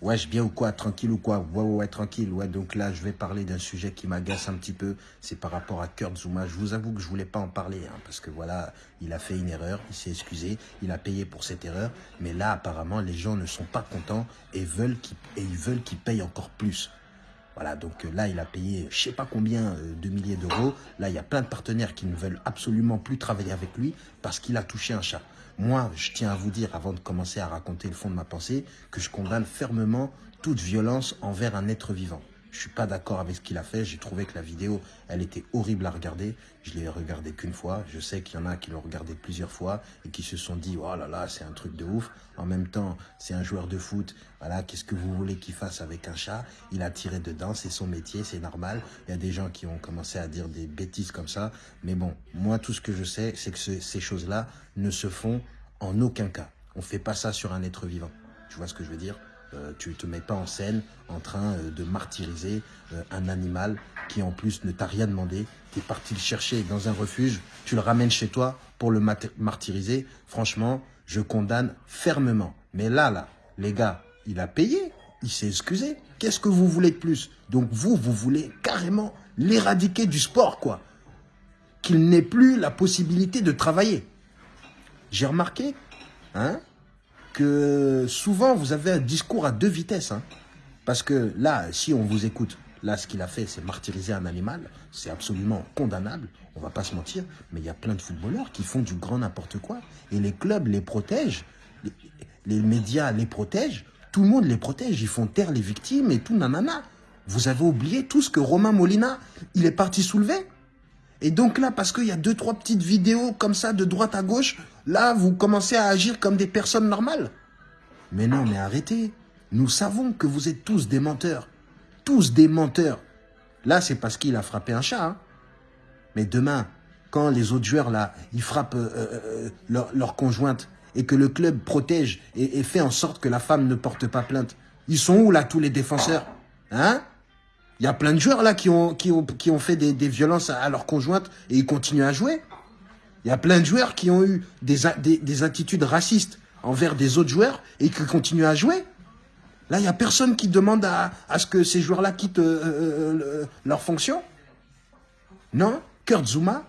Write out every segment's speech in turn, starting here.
Wesh, bien ou quoi Tranquille ou quoi? Ouais, ouais, ouais, tranquille. Ouais, donc là, je vais parler d'un sujet qui m'agace un petit peu. C'est par rapport à Kurt Zuma. Je vous avoue que je voulais pas en parler, hein, parce que voilà, il a fait une erreur, il s'est excusé, il a payé pour cette erreur. Mais là, apparemment, les gens ne sont pas contents et ils veulent qu'il paye encore plus. Voilà, donc euh, là, il a payé je sais pas combien euh, de milliers d'euros. Là, il y a plein de partenaires qui ne veulent absolument plus travailler avec lui parce qu'il a touché un chat. Moi, je tiens à vous dire, avant de commencer à raconter le fond de ma pensée, que je condamne fermement toute violence envers un être vivant. Je suis pas d'accord avec ce qu'il a fait. J'ai trouvé que la vidéo, elle était horrible à regarder. Je l'ai regardée qu'une fois. Je sais qu'il y en a qui l'ont regardée plusieurs fois et qui se sont dit, oh là là, c'est un truc de ouf. En même temps, c'est un joueur de foot. Voilà, qu'est-ce que vous voulez qu'il fasse avec un chat? Il a tiré dedans, c'est son métier, c'est normal. Il y a des gens qui ont commencé à dire des bêtises comme ça. Mais bon, moi, tout ce que je sais, c'est que ces choses-là ne se font en aucun cas. On fait pas ça sur un être vivant. Tu vois ce que je veux dire? Euh, tu te mets pas en scène en train euh, de martyriser euh, un animal qui en plus ne t'a rien demandé. Tu es parti le chercher dans un refuge, tu le ramènes chez toi pour le martyriser. Franchement, je condamne fermement. Mais là, là, les gars, il a payé, il s'est excusé. Qu'est-ce que vous voulez de plus? Donc vous, vous voulez carrément l'éradiquer du sport, quoi. Qu'il n'ait plus la possibilité de travailler. J'ai remarqué, hein, que souvent vous avez un discours à deux vitesses. Hein. Parce que là, si on vous écoute, là, ce qu'il a fait, c'est martyriser un animal. C'est absolument condamnable, on va pas se mentir. Mais il y a plein de footballeurs qui font du grand n'importe quoi. Et les clubs les protègent, les, médias les protègent, tout le monde les protège. Ils font taire les victimes et tout, nanana. Vous avez oublié tout ce que Romain Molina, il est parti soulever? Et donc là, parce qu'il y a deux, trois petites vidéos comme ça de droite à gauche, là, vous commencez à agir comme des personnes normales. Mais non, mais arrêtez. Nous savons que vous êtes tous des menteurs. Tous des menteurs. Là, c'est parce qu'il a frappé un chat. Hein. Mais demain, quand les autres joueurs, là, ils frappent euh, euh, euh, leur, conjointe et que le club protège et, et fait en sorte que la femme ne porte pas plainte, ils sont où, là, tous les défenseurs Hein? Il y a plein de joueurs là qui ont, qui ont, qui ont fait des, violences à, leur conjointe et ils continuent à jouer. Il y a plein de joueurs qui ont eu des, des, des, attitudes racistes envers des autres joueurs et qui continuent à jouer. Là, il n'y a personne qui demande à, à ce que ces joueurs-là quittent euh, euh, euh leur fonction. Non, Kurt Zuma,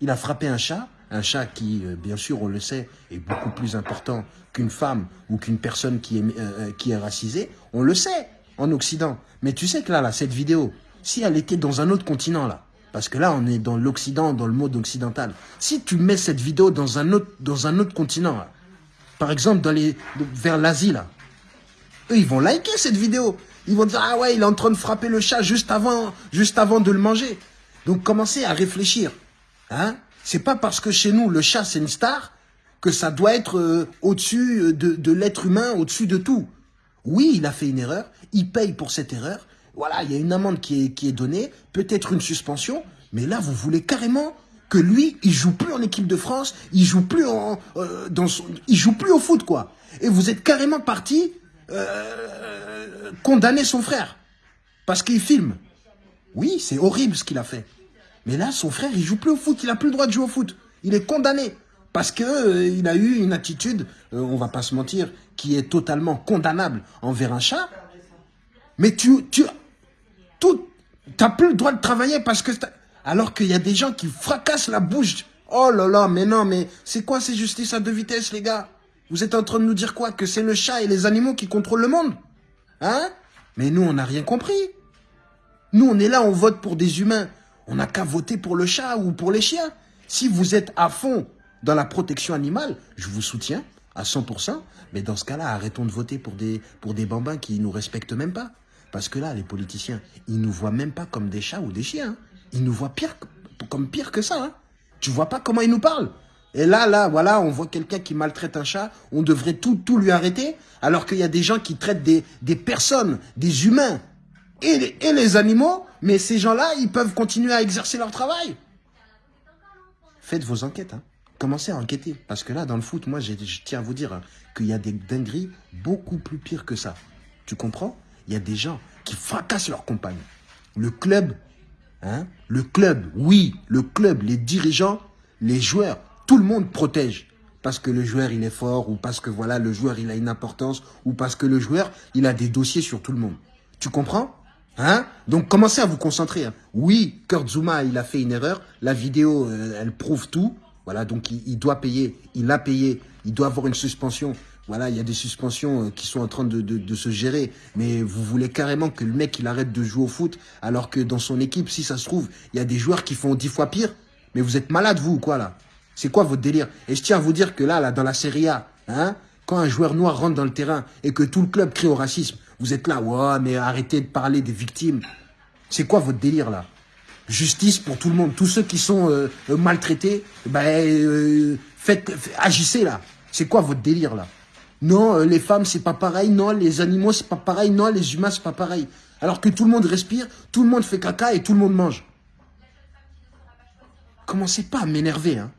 il a frappé un chat, un chat qui, euh, bien sûr, on le sait, est beaucoup plus important qu'une femme ou qu'une personne qui est, qui est racisée. On le sait en Occident. Mais tu sais que là, là, cette vidéo, si elle était dans un autre continent, là, parce que là, on est dans l'Occident, dans le mode occidental. Si tu mets cette vidéo dans un autre, dans un autre continent, par exemple, dans les, vers l'Asie, là, eux, ils vont liker cette vidéo. Ils vont dire, ah ouais, il est en train de frapper le chat juste avant, juste avant de le manger. Donc, commencez à réfléchir. Hein C'est pas parce que chez nous, le chat, c'est une star, que ça doit être euh, au-dessus euh, de l'être humain, au-dessus de tout. Oui, il a fait une erreur, il paye pour cette erreur. Voilà, il y a une amende qui est, qui est donnée, peut-être une suspension, mais là, vous voulez carrément que lui, il joue plus en équipe de France, il joue plus en, euh, dans son, il joue plus au foot, quoi. Et vous êtes carrément parti euh, condamner son frère parce qu'il filme. Oui, c'est horrible ce qu'il a fait. Mais là, son frère, il joue plus au foot, il a plus le droit de jouer au foot. Il est condamné parce que euh, a eu une attitude, euh, on va pas se mentir, qui est totalement condamnable envers un chat. Mais tu, tu, tout, t'as plus le droit de travailler parce que, alors qu'il y a des gens qui fracassent la bouche. Oh là là, mais non, mais c'est quoi ces justices à deux vitesses, les gars? Vous êtes en train de nous dire quoi? Que c'est le chat et les animaux qui contrôlent le monde? Hein? Mais nous, on n'a rien compris. Nous, on est là, on vote pour des humains. On n'a qu'à voter pour le chat ou pour les chiens. Si vous êtes à fond dans la protection animale, je vous soutiens à 100%, mais dans ce cas-là, arrêtons de voter pour des, pour des bambins qui nous respectent même pas. Parce que là, les politiciens, ils nous voient même pas comme des chats ou des chiens. Ils nous voient pire, comme pire que ça. Hein. Tu vois pas comment ils nous parlent et là, là, voilà, on voit quelqu'un qui maltraite un chat, on devrait tout, tout lui arrêter, alors qu'il y a des gens qui traitent des, des personnes, des humains et les, et les animaux, mais ces gens-là, ils peuvent continuer à exercer leur travail. Faites vos enquêtes, hein commencez à enquêter. Parce que là, dans le foot, moi, je tiens à vous dire qu'il y a des dingueries beaucoup plus pires que ça. Tu comprends? Il y a des gens qui fracassent leurs compagnes. Le club, hein? Le club, oui, le club, les dirigeants, les joueurs, tout le monde protège. parce que le joueur il est fort ou parce que voilà le joueur il a une importance ou parce que le joueur il a des dossiers sur tout le monde. Tu comprends? Hein? Donc commencez à vous concentrer. Hein. Oui, Kurt Zuma, il a fait une erreur. La vidéo, euh, elle prouve tout. Voilà, donc il, doit payer. Il a payé. Il doit avoir une suspension. Voilà, il y a des suspensions euh, qui sont en train de, se gérer. Mais vous voulez carrément que le mec, il arrête de jouer au foot, alors que dans son équipe, si ça se trouve, il y a des joueurs qui font dix fois pire. Mais vous êtes malade, vous, ou quoi, là? C'est quoi votre délire? Et je tiens à vous dire que là, là, dans la Serie A, hein, quand un joueur noir rentre dans le terrain et que tout le club crie au racisme, vous êtes là, ouais, mais arrêtez de parler des victimes. C'est quoi votre délire là? Justice pour tout le monde. Tous ceux qui sont euh, euh, maltraités, ben, euh, faites, agissez là. C'est quoi votre délire là? Non, les femmes c'est pas pareil. Non, les animaux c'est pas pareil. Non, les humains c'est pas pareil. Alors que tout le monde respire, tout le monde fait caca et tout le monde mange. Commencez pas à m'énerver, hein?